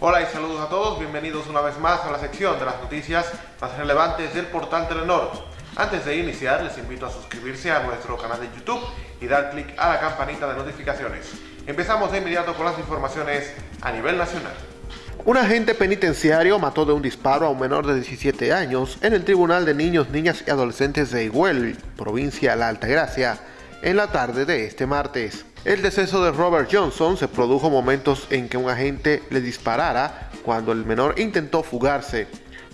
Hola y saludos a todos, bienvenidos una vez más a la sección de las noticias más relevantes del portal Telenor. Antes de iniciar, les invito a suscribirse a nuestro canal de YouTube y dar clic a la campanita de notificaciones. Empezamos de inmediato con las informaciones a nivel nacional. Un agente penitenciario mató de un disparo a un menor de 17 años en el Tribunal de Niños, Niñas y Adolescentes de Iguel, provincia de La Altagracia, en la tarde de este martes. El deceso de Robert Johnson se produjo momentos en que un agente le disparara cuando el menor intentó fugarse,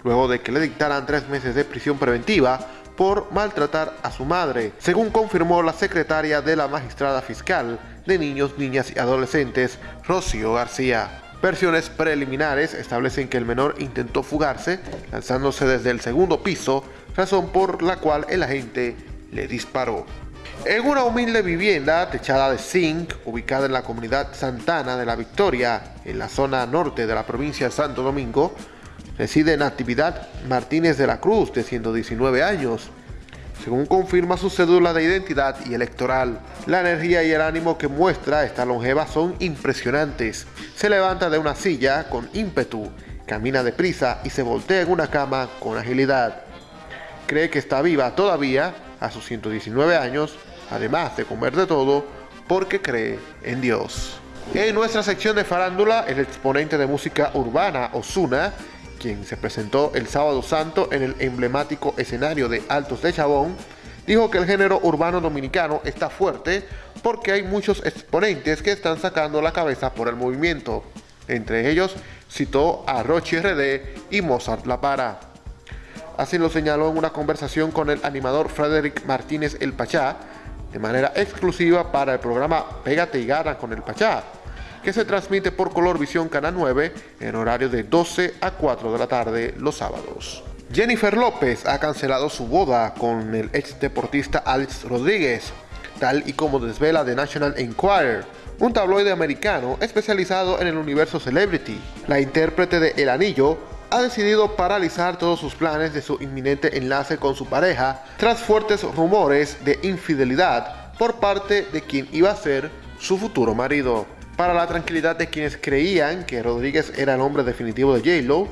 luego de que le dictaran tres meses de prisión preventiva por maltratar a su madre, según confirmó la secretaria de la magistrada fiscal de niños, niñas y adolescentes, Rocío García. Versiones preliminares establecen que el menor intentó fugarse lanzándose desde el segundo piso, razón por la cual el agente le disparó. En una humilde vivienda techada de zinc, ubicada en la comunidad Santana de la Victoria, en la zona norte de la provincia de Santo Domingo, reside Natividad Martínez de la Cruz, de 119 años, según confirma su cédula de identidad y electoral. La energía y el ánimo que muestra esta longeva son impresionantes. Se levanta de una silla con ímpetu, camina deprisa y se voltea en una cama con agilidad. Cree que está viva todavía a sus 119 años, además de comer de todo, porque cree en Dios. En nuestra sección de farándula, el exponente de música urbana, Osuna, quien se presentó el sábado santo en el emblemático escenario de Altos de Chabón, dijo que el género urbano dominicano está fuerte porque hay muchos exponentes que están sacando la cabeza por el movimiento. Entre ellos citó a Rochi RD y Mozart La Para. Así lo señaló en una conversación con el animador Frederick Martínez El Pachá, de manera exclusiva para el programa Pégate y Gana con El Pachá, que se transmite por Color Visión Canal 9 en horario de 12 a 4 de la tarde los sábados. Jennifer López ha cancelado su boda con el ex deportista Alex Rodríguez, tal y como desvela The National Enquirer, un tabloide americano especializado en el universo celebrity. La intérprete de El Anillo ha decidido paralizar todos sus planes de su inminente enlace con su pareja tras fuertes rumores de infidelidad por parte de quien iba a ser su futuro marido. Para la tranquilidad de quienes creían que Rodríguez era el hombre definitivo de J-Lo,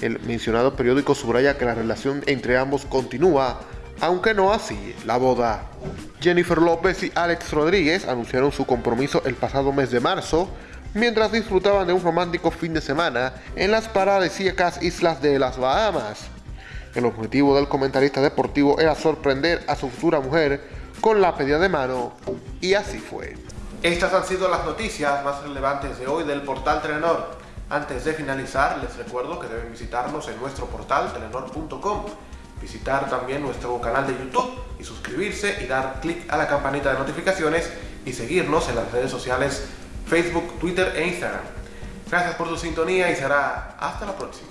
el mencionado periódico subraya que la relación entre ambos continúa, aunque no así la boda. Jennifer López y Alex Rodríguez anunciaron su compromiso el pasado mes de marzo, mientras disfrutaban de un romántico fin de semana en las paradisíacas islas de las Bahamas. El objetivo del comentarista deportivo era sorprender a su futura mujer con la pedida de mano, y así fue. Estas han sido las noticias más relevantes de hoy del portal Telenor. Antes de finalizar, les recuerdo que deben visitarnos en nuestro portal telenor.com, visitar también nuestro canal de YouTube y suscribirse y dar clic a la campanita de notificaciones y seguirnos en las redes sociales Facebook, Twitter e Instagram. Gracias por su sintonía y será hasta la próxima.